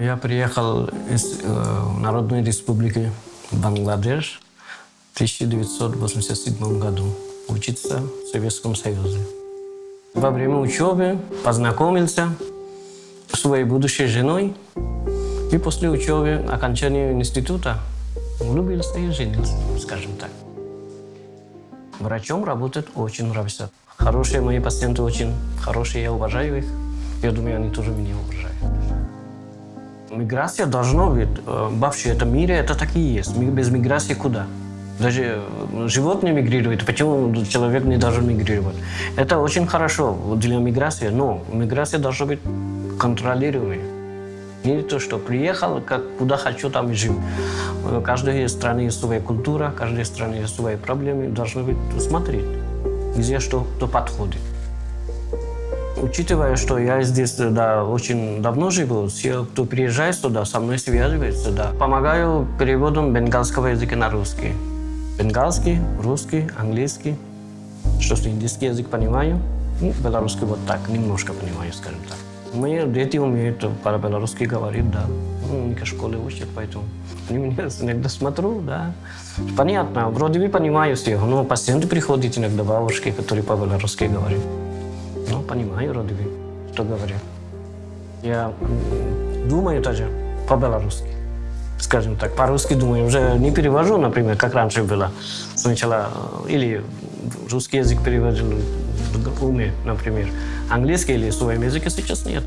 Я приехал из э, Народной Республики Бангладеш в 1987 году учиться в Советском Союзе. Во время учебы познакомился с своей будущей женой и после учебы, окончания института, влюбился и женился, скажем так. Врачом работать очень нравится. Хорошие мои пациенты очень хорошие, я уважаю их. Я думаю, они тоже меня уважают. Миграция должна быть. э, Вообще, это мире это так и есть. Без миграции куда? Даже э, животные мигрируют. Почему человек не должен мигрировать? Это очень хорошо для миграции, но миграция должна быть контролируемой. Не то, что приехал, как куда хочу, там и живу. Э, Каждой страны есть своя культура, каждой страны есть свои проблемы. Должно быть смотреть, где что, кто подходит. Учитывая, что я здесь да, очень давно живу, все, кто приезжает сюда, со мной связывается, да. Помогаю переводом бенгалского языка на русский. Бенгалский, русский, английский. Что ж, индийский язык понимаю, ну, белорусский вот так, немножко понимаю, скажем так. Мои дети умеют по-белорусски говорить, да. Ну, они школе учат, поэтому они меня иногда смотрю, да. Понятно, вроде бы понимаю всех, но пациенты приходят иногда, бабушки, которые по-белорусски говорят. Ну, понимаю, бы, что говорят. Я думаю тоже по-белорусски. Скажем так, по-русски думаю. Уже не перевожу, например, как раньше было. Сначала э, или русский язык переводил уме, например. Английский или своем языке сейчас нет.